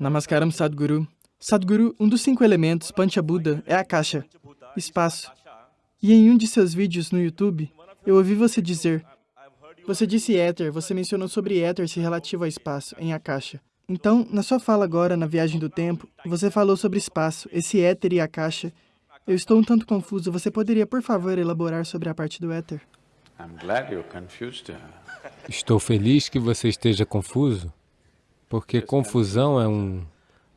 Namaskaram Sadhguru. Sadhguru, um dos cinco elementos, Panchabuddha, é a caixa, espaço. E em um de seus vídeos no YouTube, eu ouvi você dizer, você disse éter, você mencionou sobre éter se relativo ao espaço, em a caixa. Então, na sua fala agora, na viagem do tempo, você falou sobre espaço, esse éter e a caixa. Eu estou um tanto confuso, você poderia, por favor, elaborar sobre a parte do éter? Estou feliz que você esteja confuso, porque confusão é um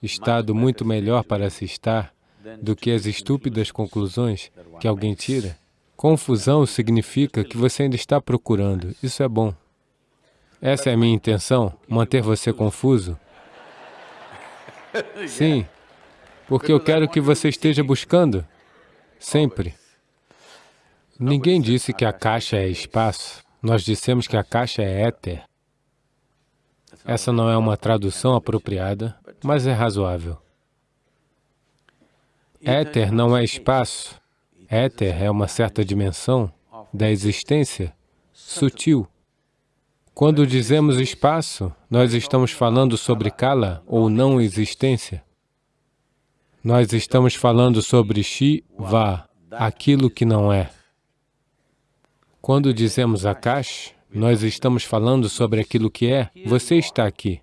estado muito melhor para se estar do que as estúpidas conclusões que alguém tira. Confusão significa que você ainda está procurando. Isso é bom. Essa é a minha intenção, manter você confuso. Sim, porque eu quero que você esteja buscando, sempre. Ninguém disse que a caixa é espaço. Nós dissemos que a caixa é éter. Essa não é uma tradução apropriada, mas é razoável. Éter não é espaço. Éter é uma certa dimensão da existência sutil. Quando dizemos espaço, nós estamos falando sobre kala ou não existência. Nós estamos falando sobre Shiva, aquilo que não é. Quando dizemos Akash, nós estamos falando sobre aquilo que é. Você está aqui.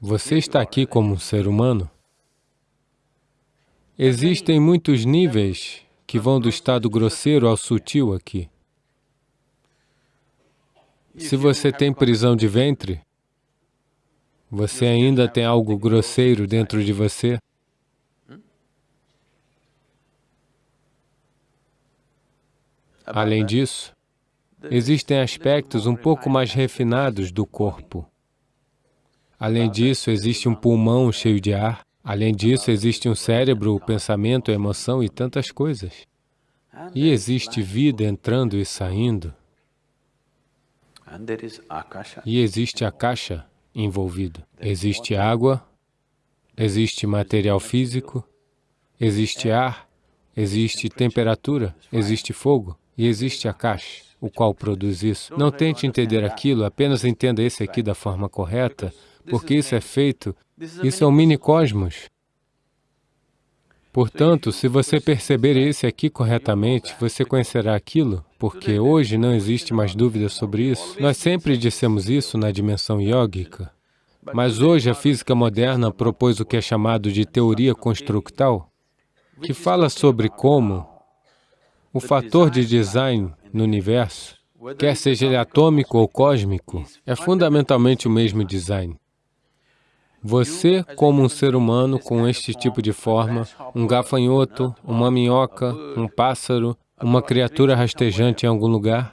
Você está aqui como um ser humano. Existem muitos níveis que vão do estado grosseiro ao sutil aqui. Se você tem prisão de ventre, você ainda tem algo grosseiro dentro de você. Além disso, existem aspectos um pouco mais refinados do corpo. Além disso, existe um pulmão cheio de ar. Além disso, existe um cérebro, o pensamento, a emoção e tantas coisas. E existe vida entrando e saindo. E existe a caixa envolvido. Existe água, existe material físico, existe ar, existe temperatura, existe fogo e existe a caixa, o qual produz isso. Não tente entender aquilo, apenas entenda esse aqui da forma correta, porque isso é feito, isso é um mini-cosmos. Portanto, se você perceber esse aqui corretamente, você conhecerá aquilo, porque hoje não existe mais dúvida sobre isso. Nós sempre dissemos isso na dimensão yógica, mas hoje a física moderna propôs o que é chamado de teoria constructal, que fala sobre como o fator de design no universo, quer seja ele atômico ou cósmico, é fundamentalmente o mesmo design. Você, como um ser humano com este tipo de forma, um gafanhoto, uma minhoca, um pássaro, uma criatura rastejante em algum lugar,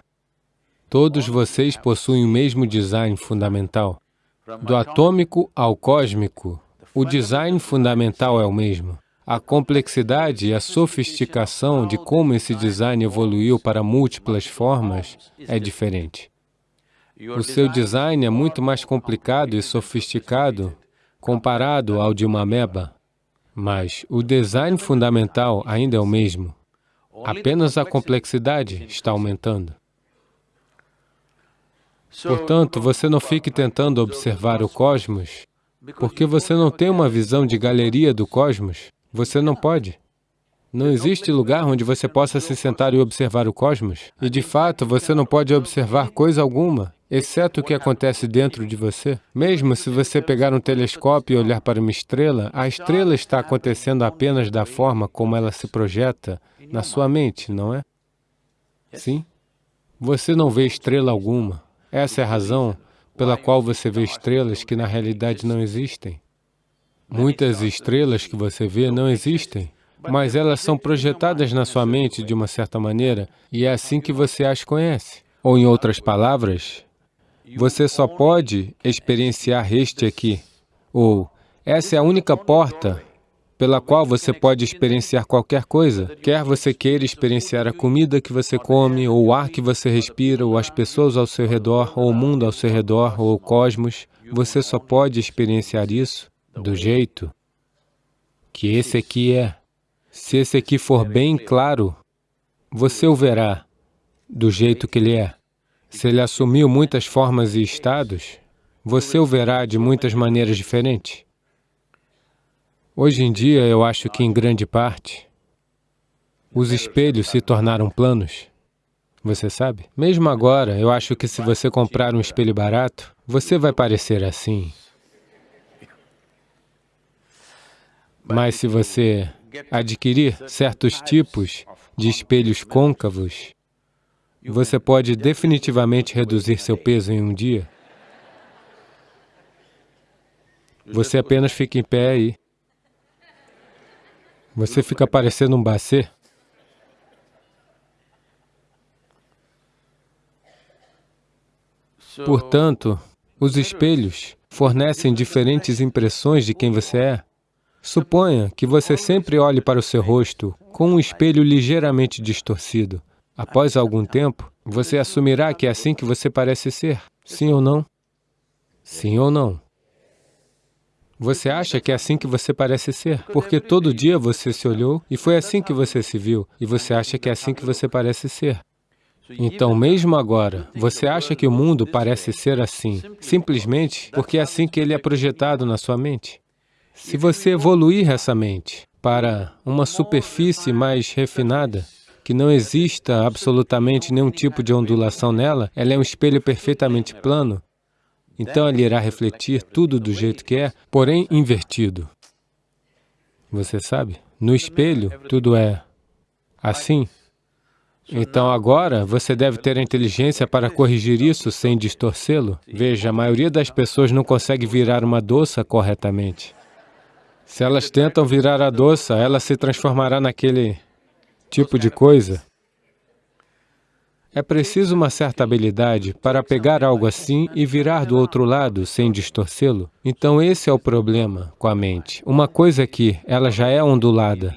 todos vocês possuem o mesmo design fundamental. Do atômico ao cósmico, o design fundamental é o mesmo. A complexidade e a sofisticação de como esse design evoluiu para múltiplas formas é diferente. O seu design é muito mais complicado e sofisticado comparado ao de uma ameba, mas o design fundamental ainda é o mesmo. Apenas a complexidade está aumentando. Portanto, você não fique tentando observar o cosmos, porque você não tem uma visão de galeria do cosmos. Você não pode. Não existe lugar onde você possa se sentar e observar o cosmos. E, de fato, você não pode observar coisa alguma exceto o que acontece dentro de você. Mesmo se você pegar um telescópio e olhar para uma estrela, a estrela está acontecendo apenas da forma como ela se projeta na sua mente, não é? Sim? Você não vê estrela alguma. Essa é a razão pela qual você vê estrelas que na realidade não existem. Muitas estrelas que você vê não existem, mas elas são projetadas na sua mente de uma certa maneira, e é assim que você as conhece. Ou, em outras palavras, você só pode experienciar este aqui, ou essa é a única porta pela qual você pode experienciar qualquer coisa, quer você queira experienciar a comida que você come, ou o ar que você respira, ou as pessoas ao seu redor, ou o mundo ao seu redor, ou o cosmos, você só pode experienciar isso do jeito que esse aqui é. Se esse aqui for bem claro, você o verá do jeito que ele é. Se ele assumiu muitas formas e estados, você o verá de muitas maneiras diferentes. Hoje em dia, eu acho que, em grande parte, os espelhos se tornaram planos. Você sabe? Mesmo agora, eu acho que se você comprar um espelho barato, você vai parecer assim. Mas se você adquirir certos tipos de espelhos côncavos, você pode definitivamente reduzir seu peso em um dia. Você apenas fica em pé aí. Você fica parecendo um bacê. Portanto, os espelhos fornecem diferentes impressões de quem você é. Suponha que você sempre olhe para o seu rosto com um espelho ligeiramente distorcido. Após algum tempo, você assumirá que é assim que você parece ser. Sim ou não? Sim ou não? Você acha que é assim que você parece ser, porque todo dia você se olhou e foi assim que você se viu, e você acha que é assim que você parece ser. Então, mesmo agora, você acha que o mundo parece ser assim, simplesmente porque é assim que ele é projetado na sua mente. Se você evoluir essa mente para uma superfície mais refinada, que não exista absolutamente nenhum tipo de ondulação nela, ela é um espelho perfeitamente plano, então ele irá refletir tudo do jeito que é, porém invertido. Você sabe? No espelho, tudo é assim. Então agora, você deve ter a inteligência para corrigir isso sem distorcê-lo. Veja, a maioria das pessoas não consegue virar uma doça corretamente. Se elas tentam virar a doça, ela se transformará naquele tipo de coisa. É preciso uma certa habilidade para pegar algo assim e virar do outro lado sem distorcê-lo. Então esse é o problema com a mente. Uma coisa que ela já é ondulada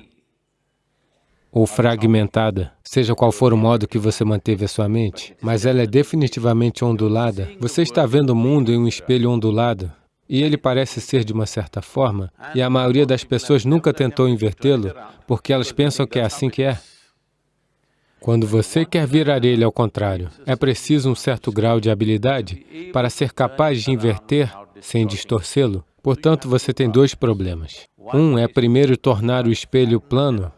ou fragmentada, seja qual for o modo que você manteve a sua mente, mas ela é definitivamente ondulada. Você está vendo o mundo em um espelho ondulado, e ele parece ser de uma certa forma, e a maioria das pessoas nunca tentou invertê-lo, porque elas pensam que é assim que é. Quando você quer virar ele ao contrário, é preciso um certo grau de habilidade para ser capaz de inverter sem distorcê-lo. Portanto, você tem dois problemas. Um é primeiro tornar o espelho plano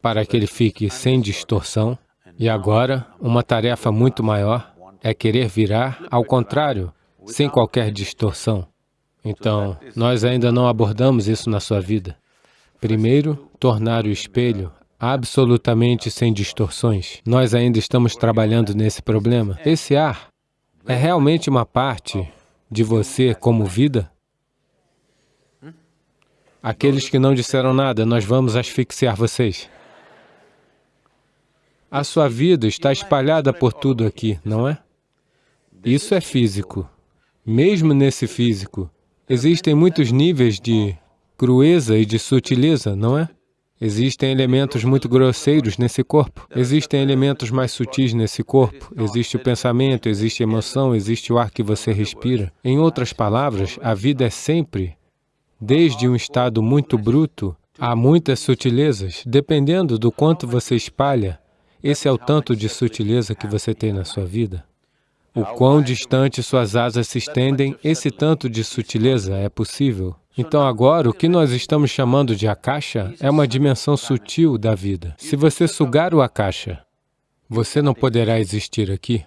para que ele fique sem distorção. E agora, uma tarefa muito maior é querer virar ao contrário, sem qualquer distorção. Então, nós ainda não abordamos isso na sua vida. Primeiro, tornar o espelho absolutamente sem distorções. Nós ainda estamos trabalhando nesse problema. Esse ar é realmente uma parte de você como vida? Aqueles que não disseram nada, nós vamos asfixiar vocês. A sua vida está espalhada por tudo aqui, não é? Isso é físico. Mesmo nesse físico, existem muitos níveis de crueza e de sutileza, não é? Existem elementos muito grosseiros nesse corpo, existem elementos mais sutis nesse corpo, existe o pensamento, existe a emoção, existe o ar que você respira. Em outras palavras, a vida é sempre, desde um estado muito bruto, a muitas sutilezas, dependendo do quanto você espalha, esse é o tanto de sutileza que você tem na sua vida. O quão distante suas asas se estendem, esse tanto de sutileza é possível. Então agora, o que nós estamos chamando de akasha é uma dimensão sutil da vida. Se você sugar o akasha, você não poderá existir aqui.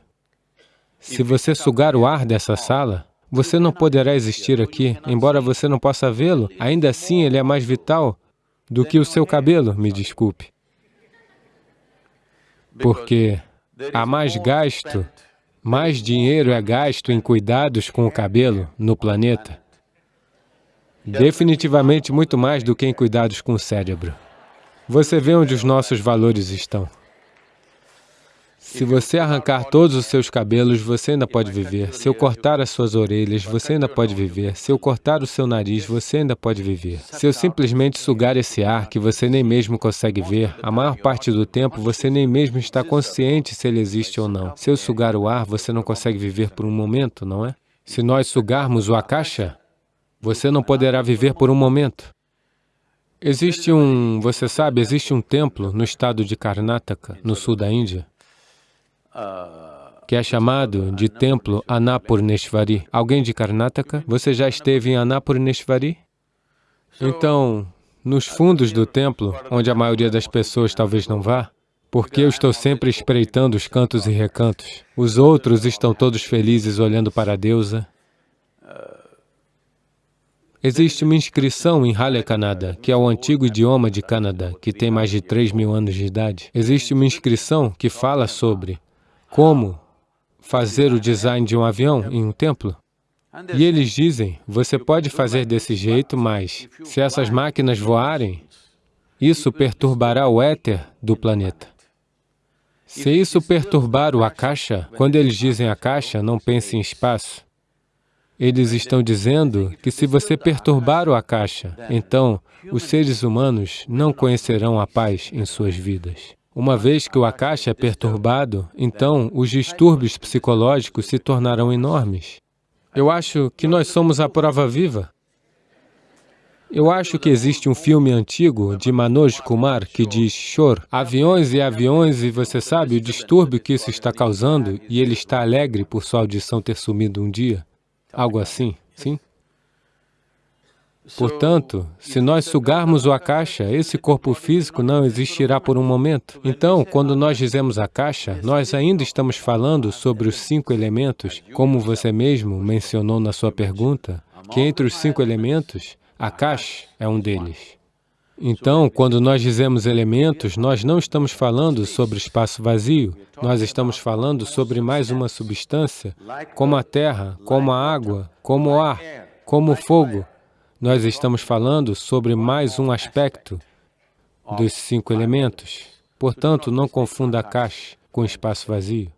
Se você sugar o ar dessa sala, você não poderá existir aqui, embora você não possa vê-lo, ainda assim ele é mais vital do que o seu cabelo, me desculpe. Porque há mais gasto, mais dinheiro é gasto em cuidados com o cabelo no planeta Definitivamente muito mais do que em cuidados com o cérebro. Você vê onde os nossos valores estão. Se você arrancar todos os seus cabelos, você ainda pode viver. Se eu cortar as suas orelhas, você ainda pode viver. Se eu cortar o seu nariz, você ainda pode viver. Se eu simplesmente sugar esse ar que você nem mesmo consegue ver, a maior parte do tempo você nem mesmo está consciente se ele existe ou não. Se eu sugar o ar, você não consegue viver por um momento, não é? Se nós sugarmos o akasha, você não poderá viver por um momento. Existe um, você sabe, existe um templo no estado de Karnataka, no sul da Índia, que é chamado de Templo Annapurneshvari. Alguém de Karnataka? Você já esteve em Annapurneshvari? Então, nos fundos do templo, onde a maioria das pessoas talvez não vá, porque eu estou sempre espreitando os cantos e recantos. Os outros estão todos felizes olhando para a deusa. Existe uma inscrição em Hale Kannada, que é o antigo idioma de Canadá, que tem mais de 3 mil anos de idade. Existe uma inscrição que fala sobre como fazer o design de um avião em um templo. E eles dizem, você pode fazer desse jeito, mas se essas máquinas voarem, isso perturbará o éter do planeta. Se isso perturbar o Akasha, quando eles dizem Akasha, não pense em espaço. Eles estão dizendo que se você perturbar o Akasha, então os seres humanos não conhecerão a paz em suas vidas. Uma vez que o Akasha é perturbado, então os distúrbios psicológicos se tornarão enormes. Eu acho que nós somos a prova viva. Eu acho que existe um filme antigo de Manoj Kumar que diz Shor, aviões e aviões e você sabe o distúrbio que isso está causando e ele está alegre por sua audição ter sumido um dia. Algo assim, sim? Portanto, se nós sugarmos o Akasha, esse corpo físico não existirá por um momento. Então, quando nós dizemos Akasha, nós ainda estamos falando sobre os cinco elementos, como você mesmo mencionou na sua pergunta, que entre os cinco elementos, Akash é um deles. Então, quando nós dizemos elementos, nós não estamos falando sobre espaço vazio, nós estamos falando sobre mais uma substância, como a terra, como a água, como o ar, como o fogo, nós estamos falando sobre mais um aspecto dos cinco elementos. Portanto, não confunda Akash com espaço vazio.